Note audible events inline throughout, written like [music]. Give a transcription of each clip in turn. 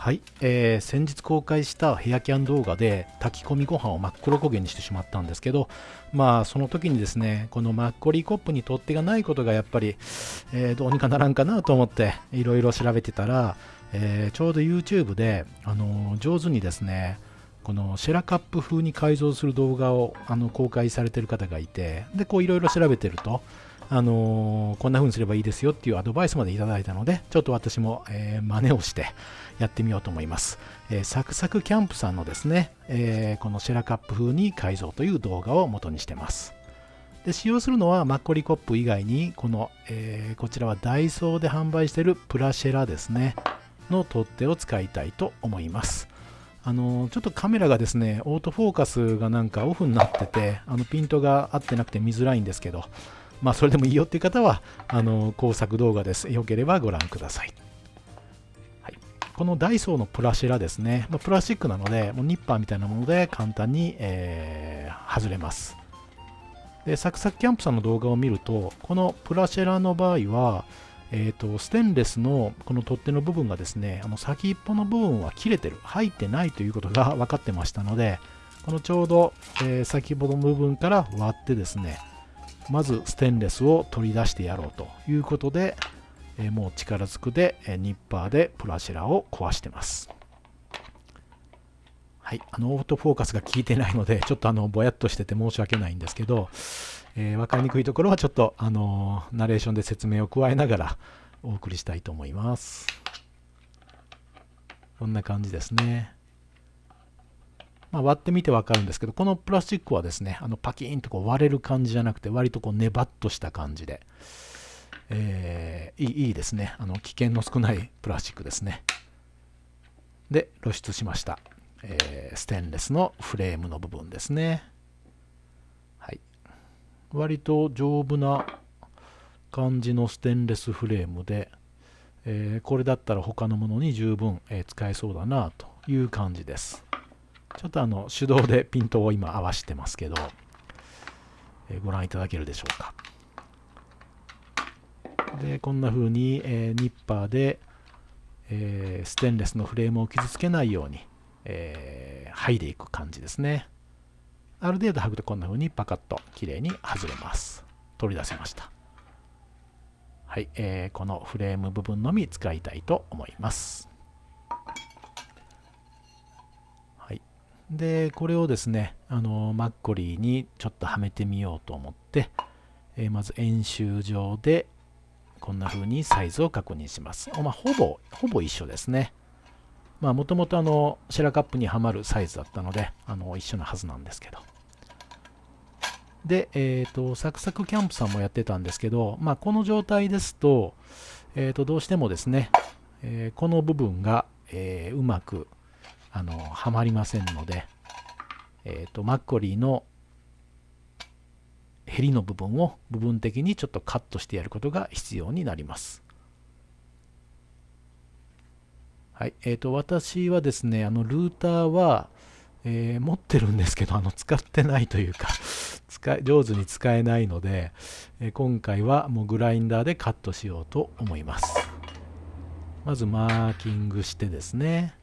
はい、えー、先日公開したヘアキャン動画で炊き込みご飯を真っ黒焦げにしてしまったんですけどまあその時にですねこのマッコリーコップに取っ手がないことがやっぱり、えー、どうにかならんかなと思っていろいろ調べてたら、えー、ちょうど YouTube で、あの上手にですねこのシェラカップ風に改造する動画をあの公開されてる方がいてでこういろいろ調べてるとあの、こんな風にすればいいですよっていうアドバイスまでいただいたので、ちょっと私も、えー、真似をしてやってみようと思います。えー、サクサクキャンプさんのですね、えー、このシェラカップ風に改造という動画を元にしてます。で使用するのはマッコリコップ以外に、この、えー、こちらはダイソーで販売しているプラシェラですね、の取っ手を使いたいと思います。あのちょっとカメラがですね、オートフォーカスがなんかオフになってて、あのピントが合ってなくて見づらいんですけど、まあ、それでもいいよっていう方は、あの工作動画です。よければご覧ください。はい、このダイソーのプラシラですね、まあ、プラスチックなので、もうニッパーみたいなもので簡単に、えー、外れます。で、サクサクキャンプさんの動画を見ると、このプラシェラの場合は、えーと、ステンレスのこの取っ手の部分がですね、あの先っぽの部分は切れてる、入ってないということが分かってましたので、このちょうど、えー、先っぽの部分から割ってですね、まずステンレスを取り出してやろうということで、えもう力ずくで、えニッパーでプラシェラを壊してます。はい、あのオートフォーカスが効いてないので、[laughs] ちょっとあのぼやっとしてて申し訳ないんですけど、えー、分かりにくいところはちょっとあのナレーションで説明を加えながら [laughs] お送りしたいと思います。こんな感じですね。まあ、割ってみてわかるんですけど、このプラスチックはですね、あのパキーンとこう割れる感じじゃなくて、割とこうネバッとした感じで、えー、いいですね。あの危険の少ないプラスチックですね。で、露出しました。えー、ステンレスのフレームの部分ですね。はい。割と丈夫な感じのステンレスフレームで、えー、これだったら他のものに十分、え使えそうだなという感じです。ちょっとあの手動でピントを今合わせてますけど、え、ご覧いただけるでしょうか。で、こんな風に、え、ニッパーで、え、ステンレスのフレームを傷つけないように、え、剥いでいく感じですね。ある程度剥ぐとこんな風にパカッと綺麗に外れます。取り出せました。はい、えー、このフレーム部分のみ使いたいと思います。で、これをですね、あのマッコリーにちょっとはめてみようと思って、えー、まず円周上でこんな風にサイズを確認します。まあ、ほぼ、ほぼ一緒ですね。まあ、もともとあの、シェラカップにはまるサイズだったので、あの、一緒なはずなんですけど。で、えっ、ー、と、サクサクキャンプさんもやってたんですけど、まあ、この状態ですと、えっ、ー、と、どうしてもですね、えー、この部分が、えうまくあのはまりませんので、えーと、マッコリーのヘリの部分を部分的にちょっとカットしてやることが必要になります。はいえーと、私はですね、あのルーターは、えー、持ってるんですけど、あの使ってないというか [laughs] 使い、上手に使えないので、えー、今回はもうグラインダーでカットしようと思います。まずマーキングしてですね、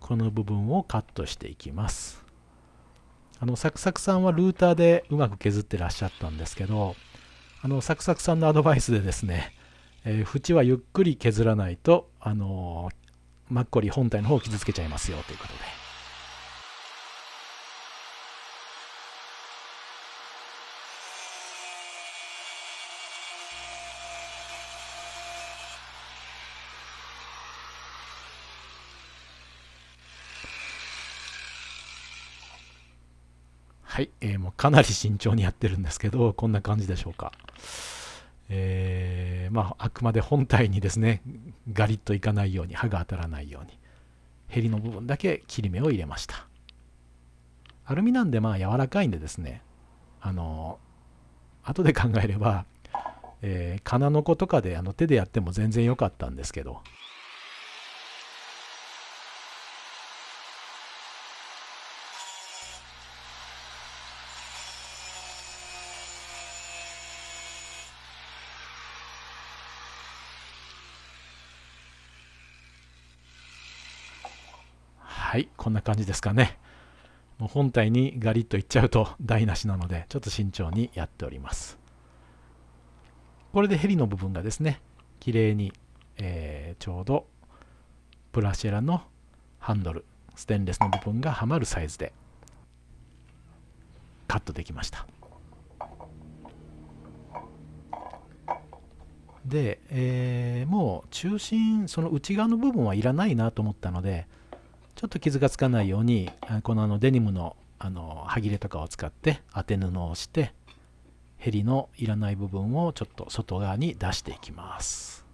この部分をカットしていきます。あのサクサクさんはルーターでうまく削ってらっしゃったんですけどあのサクサクさんのアドバイスでですね、えー、縁はゆっくり削らないとあのマッコリ本体の方を傷つけちゃいますよということで。はい、えー、もうかなり慎重にやってるんですけど、こんな感じでしょうか。えー、まあ、あくまで本体にですね、ガリッといかないように、刃が当たらないように、ヘリの部分だけ切り目を入れました。アルミなんでまあ柔らかいんでですね、あの、後で考えれば、えー、金の子とかであの手でやっても全然良かったんですけど、はいこんな感じですかね。もう本体にガリッといっちゃうと台無しなのでちょっと慎重にやっております。これでヘリの部分がですね綺麗に、えー、ちょうどプラシェラのハンドルステンレスの部分がはまるサイズでカットできました。で、えー、もう中心その内側の部分はいらないなと思ったのでちょっと傷がつかないようにこのあのデニムのあの歯切れとかを使って当て布をしてヘリのいらない部分をちょっと外側に出していきます。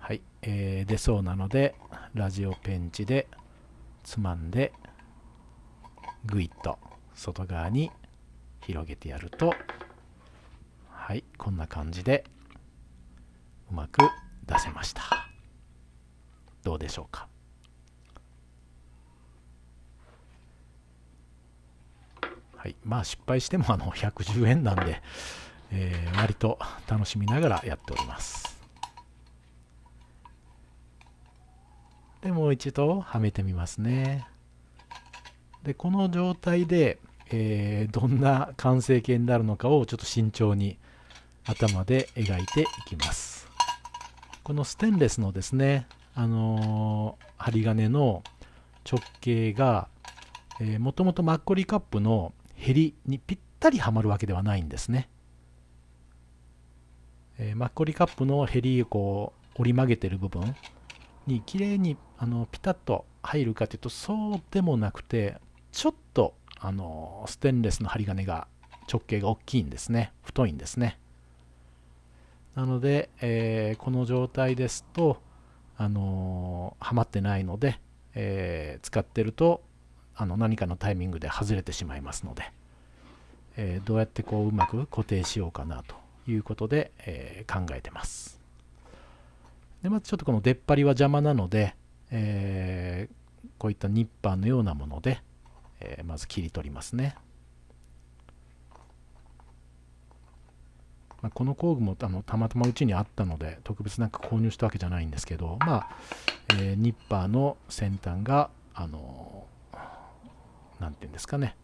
はい、えー、出そうなのでラジオペンチでつまんでグイッと外側に広げてやるとはいこんな感じでうまく出せました。どうでしょうか？はい。まあ失敗してもあの110円なんで、えー、割と楽しみながらやっております。でもう一度はめてみますね。でこの状態でえー、どんな完成形になるのかをちょっと慎重に頭で描いていきます。このステンレスのですねあのー、針金の直径がもともとマッコリカップのヘリにぴったりはまるわけではないんですね、えー、マッコリカップのヘリをこう折り曲げてる部分に綺麗にあのピタッと入るかというとそうでもなくてちょっとあのステンレスの針金が直径が大きいんですね。太いんですね。なので、えー、この状態ですとあのはまってないので、えー、使ってるとあの何かのタイミングで外れてしまいますので、え、どうやってこううまく固定しようかなということで、え考えてますでまずちょっとこの出っ張りは邪魔なので、えこういったニッパーのようなもので、え、まず切り取りますね。まあ、この工具もあのたまたまうちにあったので特別なんか購入したわけじゃないんですけど、まあえー、ニッパーの先端があの何て言うんですかね、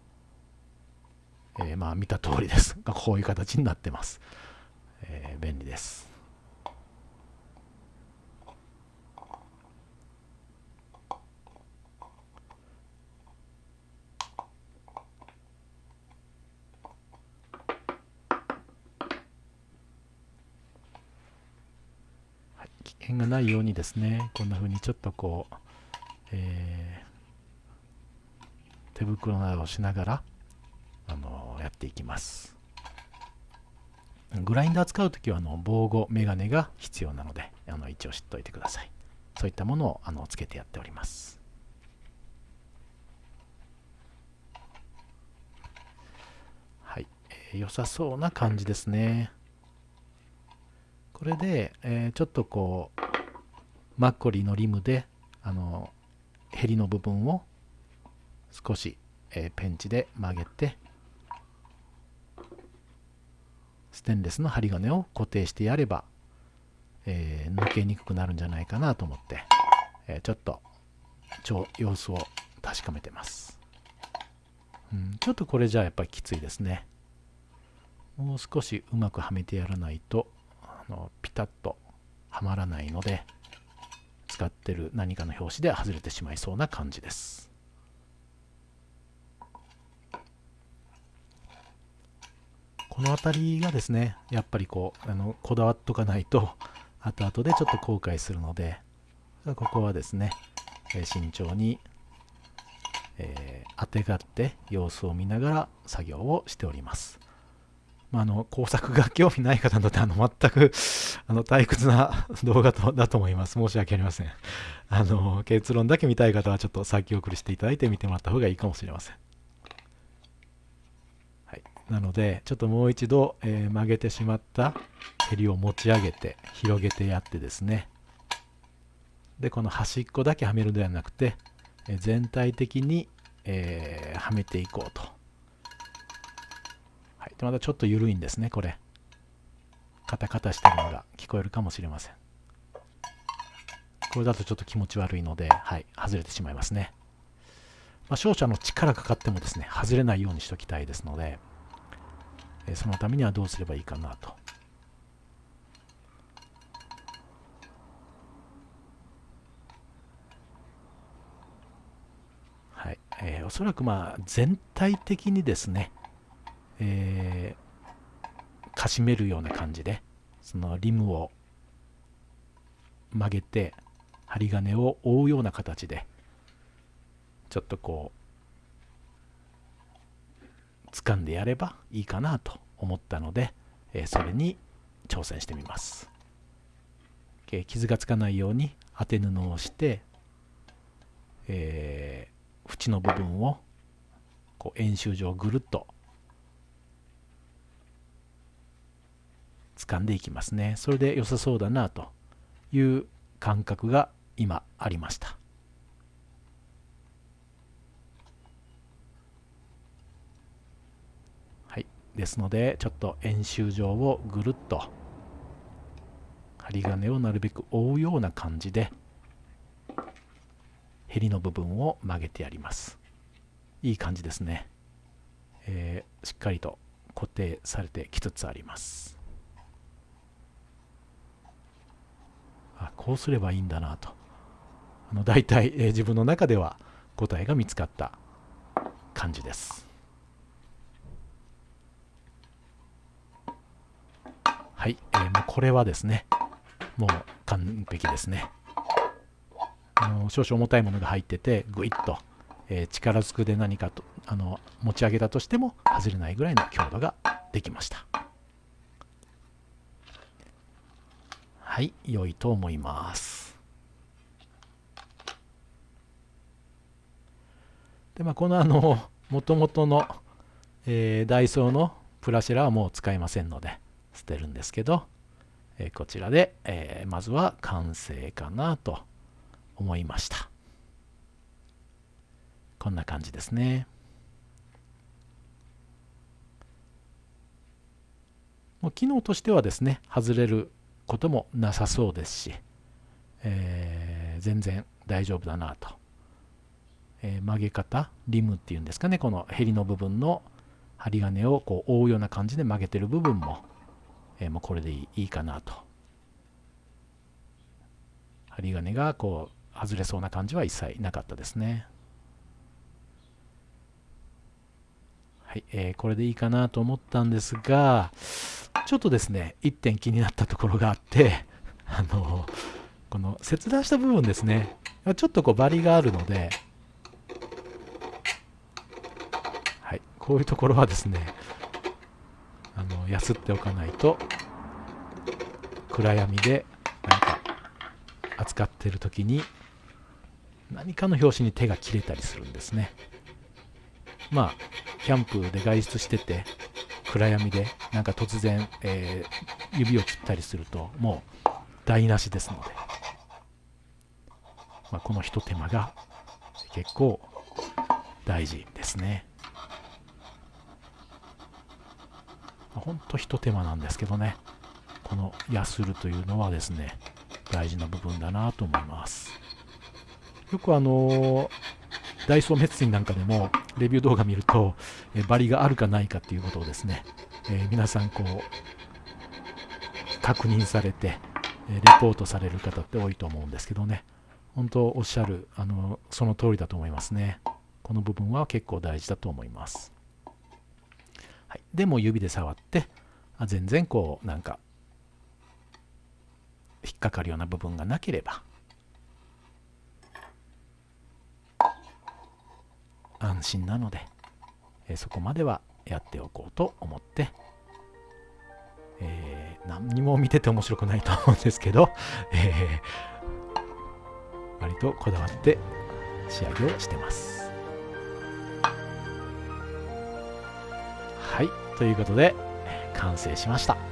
えー、まあ見た通りです。が [laughs] こういう形になってます、えー、便利です険がないようにですねこんな風にちょっとこう、えー、手袋などをしながら、あのやっていきます。グラインダー使う時はあの防護メガネが必要なのであの一応知っておいてください。そういったものをあのつけてやっております。はい、えー、良さそうな感じですね。これで、えー、ちょっとこうマッコリのリムであのヘリの部分を少し、えー、ペンチで曲げてステンレスの針金を固定してやれば、えー、抜けにくくなるんじゃないかなと思って、えー、ちょっと様子を確かめてます、うん、ちょっとこれじゃあやっぱりきついですね。もう少しうまくはめてやらないとあのピタッとはまらないので使ってる何かの拍子で外れてしまいそうな感じです。この辺りがですねやっぱりこうあのこだわっとかないと [laughs] 後々でちょっと後悔するのでここはですね、え慎重に、えー、当てがって様子を見ながら作業をしております。まあ、あの工作が興味ない方にとってあの全く [laughs] あの退屈な動画とだと思います。申し訳ありません。あの結論だけ見たい方はちょっと先送りしていただいて見てもらった方がいいかもしれません。はい、なのでちょっともう一度、えー、曲げてしまった襟を持ち上げて広げてやってですねでこの端っこだけはめるではなくて、え全体的に、えー、はめていこうと。まだちょっと緩いんですね、これ。カタカタしてるのが聞こえるかもしれませんこれだとちょっと気持ち悪いので、はい、外れてしまいますね。まあ、勝者の力かかってもですね、外れないようにしておきたいですので、えそのためにはどうすればいいかなと。はい、えー、おそらくまあ全体的にですね、えー、かしめるような感じで、そのリムを曲げて、針金を覆うような形でちょっとこう掴んでやればいいかなと思ったので、えそれに挑戦してみます、傷がつかないように当て布をして、えー、縁の部分をこう円周上ぐるっと掴んでいきますね。それで良さそうだなという感覚が今ありました。はい。ですのでちょっと円周上をぐるっと針金をなるべく覆うような感じでヘリの部分を曲げてやります。いい感じですね、えー、しっかりと固定されてきつつありますあこうすればいいんだなとあの大体、えー、自分の中では答えが見つかった感じです。はい、えー、もうこれはですね、もう完璧ですね。あの少々重たいものが入ってて、ぐいっと、えー、力ずくで何かとあの持ち上げたとしても外れないぐらいの強度ができました。い、良いと思います。で、まあ、このあの、もともとの、えー、ダイソーのプラシェラはもう使えませんので、捨てるんですけど、えー、こちらで、えー、まずは完成かなと思いました。こんな感じですね。もう機能としてはですね、外れることもなさそうですし、えー、全然大丈夫だなと。えー、曲げ方リムっていうんですかねこのヘリの部分の針金をこう覆うような感じで曲げてる部分も、えー、もうこれでいいかなと。針金がこう外れそうな感じは一切なかったですね。はい、えー、これでいいかなと思ったんですがちょっとですね1点気になったところがあって [laughs] あのこの切断した部分ですね。ちょっとこうバリがあるのではいこういうところはですねあのやすっておかないと暗闇で何か扱ってる時に何かの拍子に手が切れたりするんですね。まあキャンプで外出してて暗闇でなんか突然、えー、指を切ったりするともう台無しですので、まあ、このひと手間が結構大事ですね。ほんとひと手間なんですけどね。このヤスるというのはですね大事な部分だなと思います。よくあのダイソーメッツィンなんかでもレビュー動画見ると、えバリがあるかないかっていうことをですね、え、皆さんこう確認されて、えレポートされる方って多いと思うんですけどね。本当おっしゃるあのその通りだと思いますね。この部分は結構大事だと思います。はい、でも指で触ってあ全然こうなんか引っかかるような部分がなければ安心なので、えー、そこまではやっておこうと思って、えー、何にも見てて面白くないと思うんですけど、えー、割とこだわって仕上げをしてます。はいということで完成しました